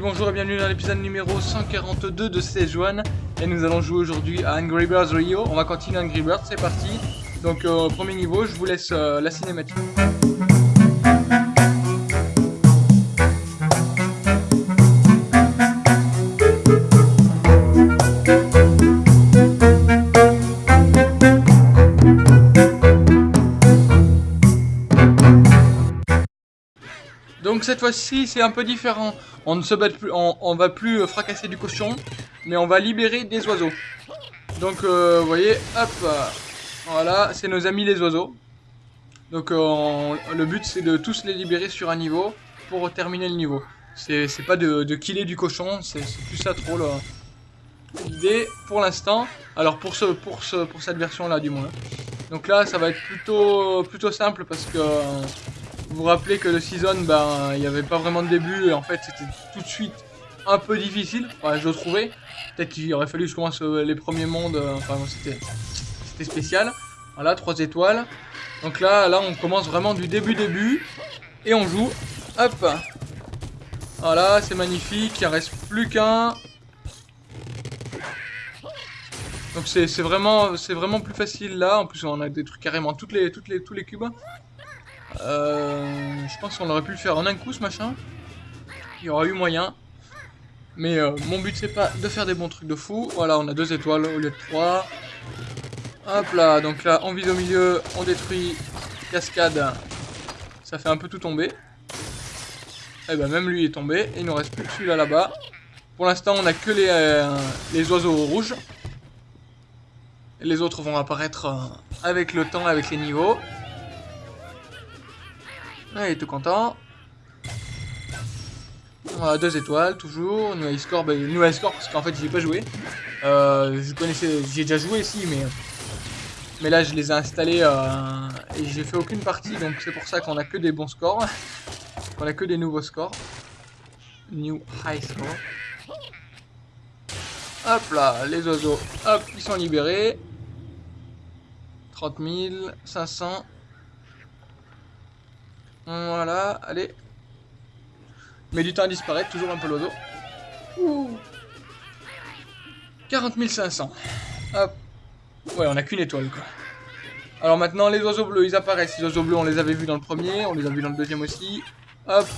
Bonjour et bienvenue dans l'épisode numéro 142 de Sejuan. Et nous allons jouer aujourd'hui à Angry Birds Rio. On va continuer Angry Birds, c'est parti. Donc, euh, premier niveau, je vous laisse euh, la cinématique. Donc cette fois-ci c'est un peu différent. On ne se bat plus, on, va plus fracasser du cochon, mais on va libérer des oiseaux. Donc euh, vous voyez, hop, voilà, c'est nos amis les oiseaux. Donc euh, le but c'est de tous les libérer sur un niveau pour terminer le niveau. C'est pas de, killer du cochon, c'est plus ça trop l'idée pour l'instant. Alors pour ce, pour ce, pour cette version là du moins. Donc là ça va être plutôt plutôt simple parce que vous vous rappelez que le season, ben, il n'y avait pas vraiment de début et en fait c'était tout de suite un peu difficile, enfin, je trouvais. Peut-être qu'il aurait fallu que je commence euh, les premiers mondes, euh, enfin c'était spécial. Voilà, 3 étoiles. Donc là, là on commence vraiment du début début et on joue. Hop Voilà, c'est magnifique, il ne reste plus qu'un. Donc c'est vraiment, vraiment plus facile là, en plus on a des trucs carrément les, les, tous les cubes. Euh, je pense qu'on aurait pu le faire en un coup ce machin. Il y aura eu moyen. Mais euh, mon but c'est pas de faire des bons trucs de fou. Voilà, on a deux étoiles au lieu de trois. Hop là, donc là on vise au milieu, on détruit cascade. Ça fait un peu tout tomber. Et eh ben même lui est tombé. Et il nous reste plus que celui-là là-bas. Pour l'instant on a que les, euh, les oiseaux rouges. Les autres vont apparaître avec le temps, avec les niveaux. Ah, il est tout content. Voilà, deux étoiles, toujours. New score, bah, new score parce qu'en fait j'ai pas joué. Euh, je connaissais, j'ai déjà joué ici, mais mais là je les ai installés euh, et j'ai fait aucune partie, donc c'est pour ça qu'on a que des bons scores, qu'on a que des nouveaux scores. New high score. Hop là, les oiseaux, hop, ils sont libérés. 30 500. Voilà, allez. Mais du temps à disparaître, toujours un peu l'oiseau. 40 500. Hop. Ouais, on a qu'une étoile, quoi. Alors maintenant, les oiseaux bleus, ils apparaissent. Les oiseaux bleus, on les avait vus dans le premier, on les a vus dans le deuxième aussi. Hop.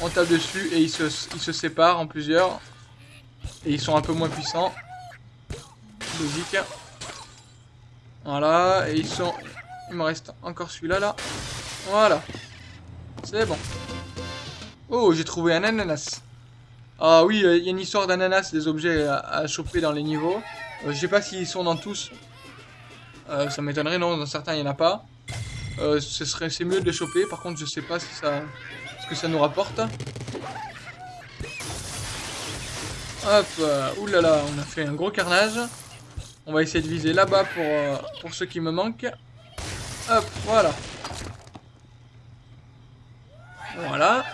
On tape dessus et ils se, séparent en plusieurs. Et ils sont un peu moins puissants. Logique. Voilà, et ils sont... Il me reste encore celui-là, là. Voilà. C'est bon. Oh, j'ai trouvé un ananas. Ah oui, euh, il y a une histoire d'ananas, des objets à, choper dans les niveaux. Euh, je sais pas s'ils sont dans tous. Euh, ça m'étonnerait, non, dans certains il n'y en a pas. ce serait, c'est mieux de les choper, par contre je sais pas si ça, ce que ça nous rapporte. Hop, oulala, on a fait un gros carnage. On va essayer de viser là-bas pour, pour ceux qui me manquent. Hop, voilà. Voilà,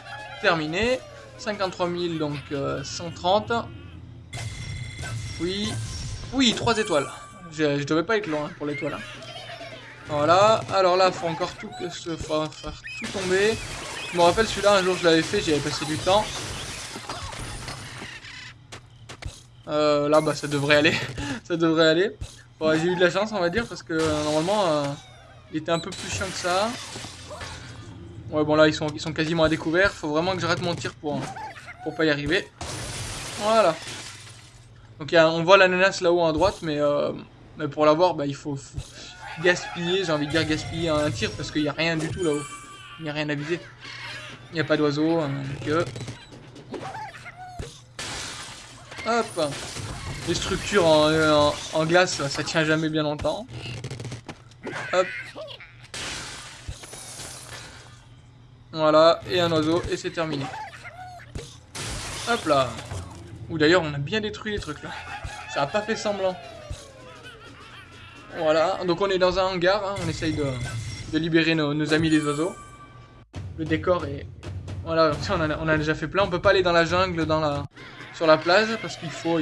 terminé. 53 000, donc 130. Euh, oui, oui, 3 étoiles. Je, devais pas être loin hein, pour l'étoile. Hein. Voilà, alors là, faut encore tout, faire tout tomber. Je me rappelle celui-là, un jour je l'avais fait, j'y avais passé du temps. Euh, là, bah ça devrait aller. ça devrait aller. J'ai eu de la chance, on va dire, parce que euh, normalement, il était un peu plus chiant que ça. Ouais, bon là, ils sont, ils sont quasiment à découvert. Faut vraiment que j'arrête mon tir pour, pour pas y arriver. Voilà. Donc on voit l'ananas là-haut à droite, mais, euh, mais pour l'avoir, bah, il faut, gaspiller, j'ai envie de dire gaspiller un tir, parce qu'il n'y a rien du tout là-haut. Il n'y a rien à viser. Il n'y a pas d'oiseau, hein, que... Hop Les structures en, en glace, ça tient jamais bien longtemps. Hop Voilà, et un oiseau, et c'est terminé. Hop là. Ou d'ailleurs, on a bien détruit les trucs là. Ça a pas fait semblant. Voilà, donc on est dans un hangar, hein. on essaye de, libérer nos, amis les oiseaux. Le décor est... Voilà, on a, déjà fait plein, on peut pas aller dans la jungle, dans la, sur la plage, parce qu'il faut,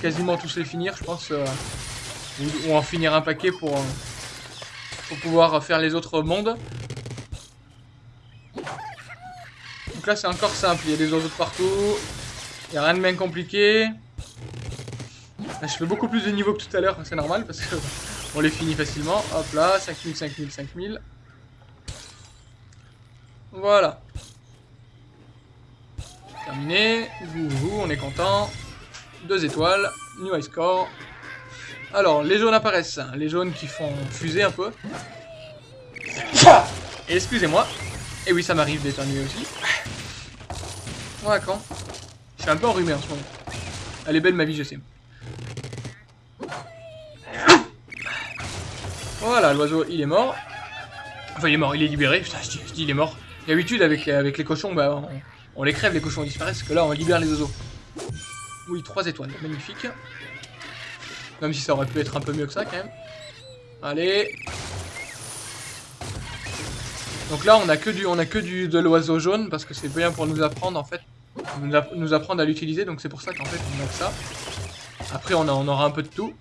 quasiment tous les finir, je pense. Euh, ou, en finir un paquet pour, pour pouvoir faire les autres mondes là, c'est encore simple. Il y a des oiseaux de partout. Il n'y a rien de bien compliqué. je fais beaucoup plus de niveaux que tout à l'heure, c'est normal, parce que on les finit facilement. Hop là, 5000, 5000, 5000. Voilà. Terminé. Vous, on est content. Deux étoiles. New high score. Alors, les jaunes apparaissent. Les jaunes qui font fuser un peu. Excusez-moi. Et oui, ça m'arrive d'éternuer aussi. Voilà quand. Je suis un peu enrhumé en ce moment. Elle est belle ma vie, je sais. Voilà, l'oiseau, il est mort. Enfin, il est mort, il est libéré. Putain, je dis, il est mort. D'habitude, avec, avec les cochons, bah, on, les crève, les cochons disparaissent. que là, on libère les oiseaux. Oui, trois étoiles, magnifique. Même si ça aurait pu être un peu mieux que ça, quand même. Allez, donc là, on a que du, on a que de l'oiseau jaune parce que c'est bien pour nous apprendre en fait, nous, apprendre à l'utiliser. Donc c'est pour ça qu'en fait on a que ça. Après, on, a, aura un peu de tout.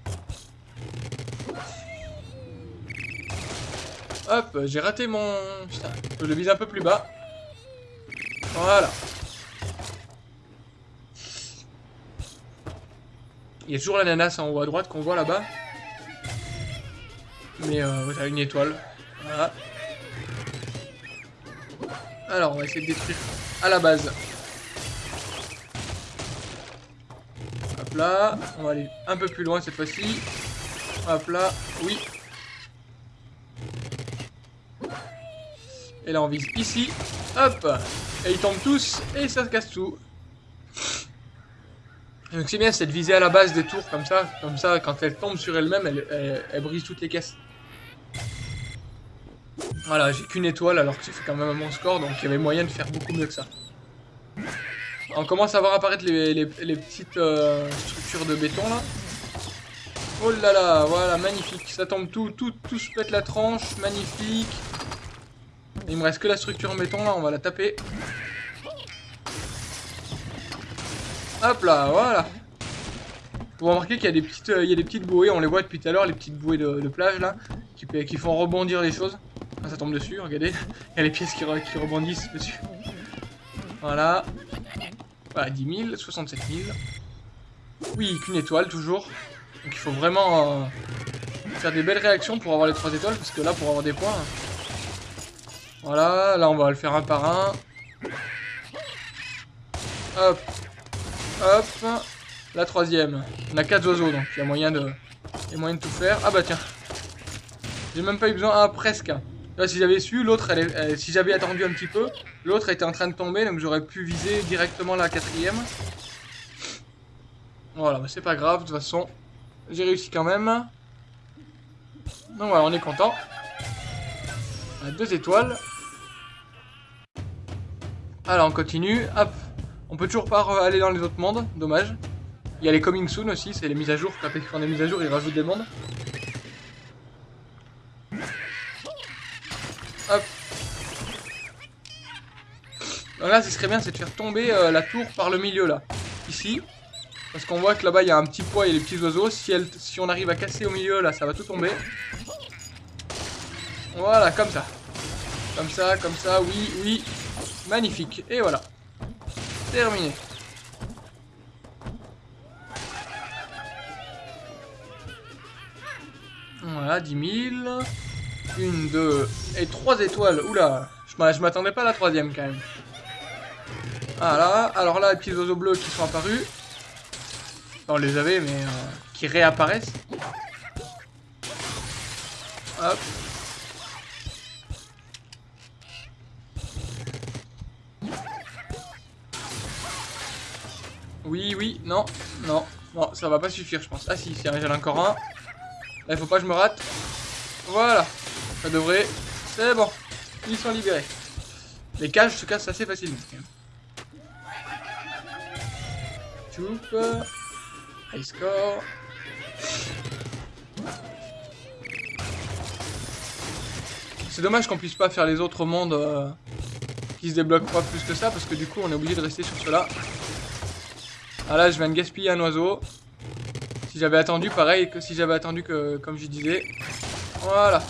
Hop, j'ai raté mon... Je le vise un peu plus bas. Voilà. Il y a toujours l'ananas en haut à droite qu'on voit là-bas. Mais euh, a une étoile. Voilà. Alors, on va essayer de détruire à la base. Hop là. On va aller un peu plus loin cette fois-ci. Hop là. Oui. Et là, on vise ici. Hop. Et ils tombent tous. Et ça se casse tout. Donc c'est bien, c'est de viser à la base des tours comme ça. Comme ça, quand elle tombe sur elle-même, elle, elle brise toutes les caisses. Voilà, j'ai qu'une étoile alors que j'ai fait quand même un bon score, donc il y avait moyen de faire beaucoup mieux que ça. On commence à voir apparaître les, petites euh, structures de béton là. Oh là là, voilà, magnifique. Ça tombe tout, tout, tout se pète la tranche, magnifique. Il me reste que la structure en béton là, on va la taper. Hop là, voilà. Vous remarquez qu'il y a des petites, euh, il y a des petites bouées, on les voit depuis tout à l'heure, les petites bouées de, plage là, qui, qui font rebondir les choses. Ah, ça tombe dessus, regardez. Il y a les pièces qui, rebondissent dessus. Voilà. Voilà, 10 000, 67 000. Oui, qu'une étoile, toujours. Donc il faut vraiment euh, faire des belles réactions pour avoir les 3 étoiles, parce que là, pour avoir des points... Voilà, là, on va le faire un par un. Hop. Hop. La troisième. On a 4 oiseaux, donc il y a moyen de... Il y a moyen de tout faire. Ah bah tiens. J'ai même pas eu besoin... Ah, presque. Là, si j'avais su, l'autre, si j'avais attendu un petit peu, l'autre était en train de tomber, donc j'aurais pu viser directement la quatrième. Voilà, bah, c'est pas grave, de toute façon, j'ai réussi quand même. Donc voilà, on est content. On a deux étoiles. Alors, on continue. Hop. On peut toujours pas aller dans les autres mondes, dommage. Il y a les coming soon aussi, c'est les mises à jour. Quand ils font des mises à jour, ils rajoutent des mondes. Là, ce serait bien, c'est de faire tomber euh, la tour par le milieu, là. Ici. Parce qu'on voit que là-bas, il y a un petit poids et les petits oiseaux. Si, elle, si on arrive à casser au milieu, là, ça va tout tomber. Voilà, comme ça. Comme ça, comme ça, oui, oui. Magnifique. Et voilà. Terminé. Voilà, 10 000. Une, deux et trois étoiles. Oula, je m'attendais pas à la troisième quand même. Voilà, alors là, les petits oiseaux bleus qui sont apparus. On les avait, mais euh, qui réapparaissent. Hop. Oui, oui, non, non, non, ça va pas suffire, je pense. Ah si, j'en ai encore un. Il faut pas que je me rate. Voilà. Ça devrait... C'est bon. Ils sont libérés. Les cages se cassent assez facilement. High score. C'est dommage qu'on puisse pas faire les autres mondes euh, qui se débloquent pas plus que ça parce que du coup on est obligé de rester sur cela. Ah là je viens de gaspiller un oiseau. Si j'avais attendu pareil que si j'avais attendu que comme je disais. Voilà.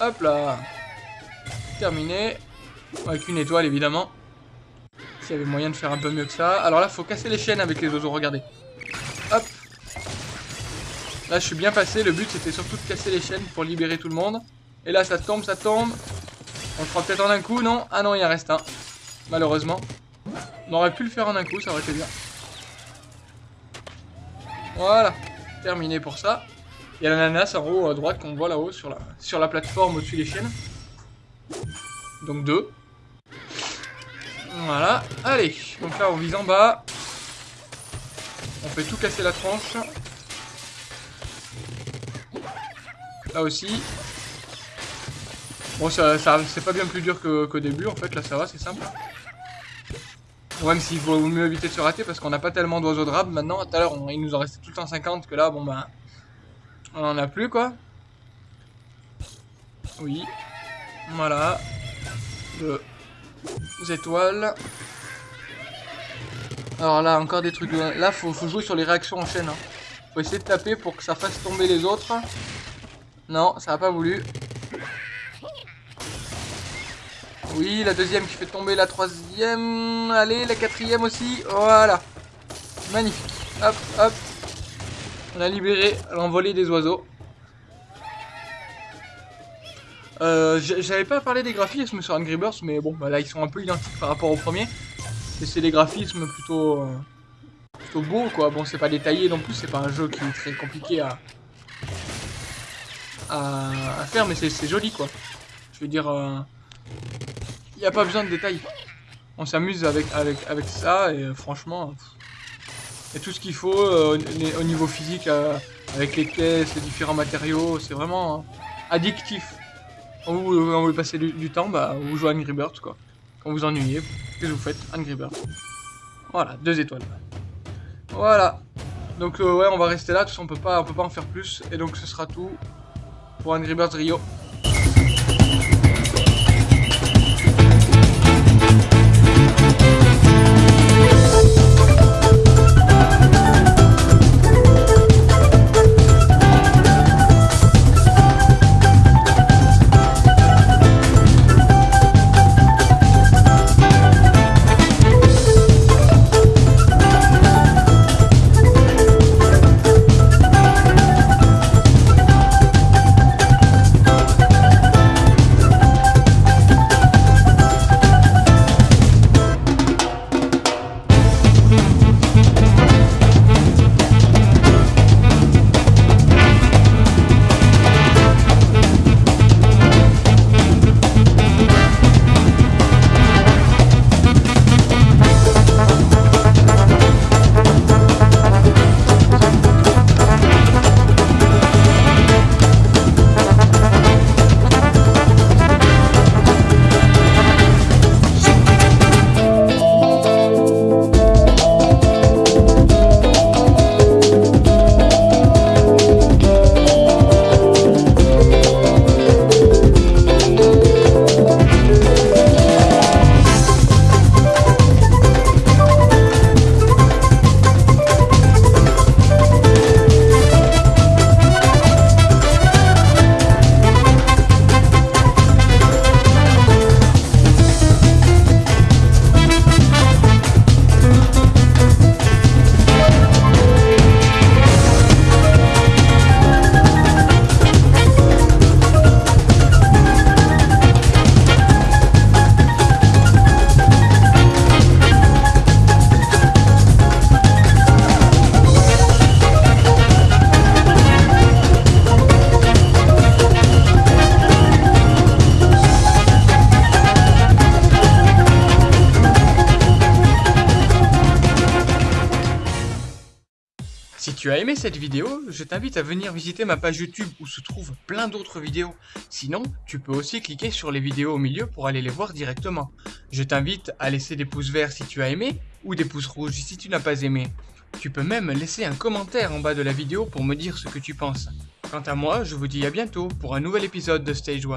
Hop là. Terminé. Avec une étoile, évidemment. S'il y avait moyen de faire un peu mieux que ça. Alors là, faut casser les chaînes avec les oiseaux, regardez. Hop. Là, je suis bien passé. Le but, c'était surtout de casser les chaînes pour libérer tout le monde. Et là, ça tombe, ça tombe. On le fera peut-être en un coup, non? Ah non, il en reste un. Malheureusement. On aurait pu le faire en un coup, ça aurait été bien. Voilà. Terminé pour ça. Il y a l'ananas en haut à droite qu'on voit là-haut sur la, sur la plateforme au-dessus des chaînes. Donc deux. Voilà. Allez. Donc là, on vise en bas. On fait tout casser la tranche. Là aussi. Bon, ça, c'est pas bien plus dur qu'au début, en fait. Là, ça va, c'est simple. même s'il vaut mieux éviter de se rater parce qu'on n'a pas tellement d'oiseaux de rab maintenant. Tout à l'heure, il nous en restait tout le temps 50 que là, bon, ben... On en a plus, quoi. Oui. Voilà. Deux étoiles. Alors là, encore des trucs. Là, faut, jouer sur les réactions en chaîne. Hein. Faut essayer de taper pour que ça fasse tomber les autres. Non, ça n'a pas voulu. Oui, la deuxième qui fait tomber la troisième. Allez, la quatrième aussi. Voilà. Magnifique. Hop, hop. On a libéré l'envolée des oiseaux. Euh, J'avais pas parlé des graphismes sur Angry Birds, mais bon, bah là ils sont un peu identiques par rapport au premier. Et c'est des graphismes plutôt, euh, plutôt beaux quoi. Bon, c'est pas détaillé non plus, c'est pas un jeu qui est très compliqué à, à, faire, mais c'est joli quoi. Je veux dire, il euh, a pas besoin de détails. On s'amuse avec, avec, avec ça et franchement, il y a tout ce qu'il faut euh, au niveau physique avec les caisses, les différents matériaux. C'est vraiment addictif. Quand vous, voulez passer du, temps, bah, vous jouez à Angry Birds, quoi. Quand vous ennuyez, qu'est-ce que vous faites? Angry Birds. Voilà, deux étoiles. Voilà. Donc euh, ouais, on va rester là, tout ça, on peut pas, on peut pas en faire plus. Et donc ce sera tout pour Angry Birds Rio. Si tu as aimé cette vidéo, je t'invite à venir visiter ma page YouTube où se trouvent plein d'autres vidéos. Sinon, tu peux aussi cliquer sur les vidéos au milieu pour aller les voir directement. Je t'invite à laisser des pouces verts si tu as aimé ou des pouces rouges si tu n'as pas aimé. Tu peux même laisser un commentaire en bas de la vidéo pour me dire ce que tu penses. Quant à moi, je vous dis à bientôt pour un nouvel épisode de Stage 1.